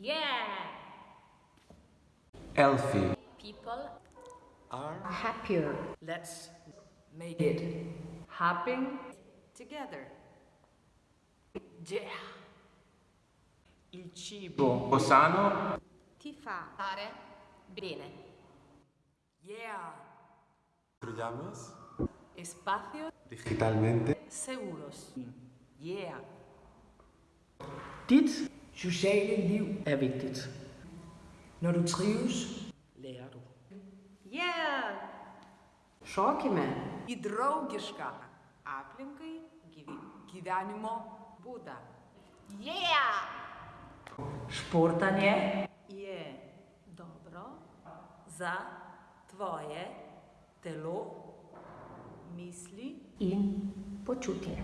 Yeah! Healthy. People Are happier, Let's make it happen together. Yeah. Il cibo sano. ti fa stare bene. Yeah. Construyamos Espacios digitalmente. seguros. Yeah. Dit sociale liv er vigtigt. Når du trives, lærer du. Yeah. šokime, Į draugišką aplinkai gyvenimo būdą. Yeah! Športanje Je dobro za tvoje telo, misli. in počutje.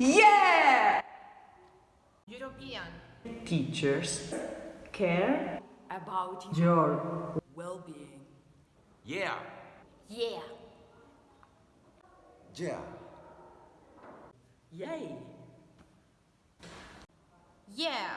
Yeah! European. teachers care About your well-being. Yeah. Yeah! Yeah. yay. Yeah!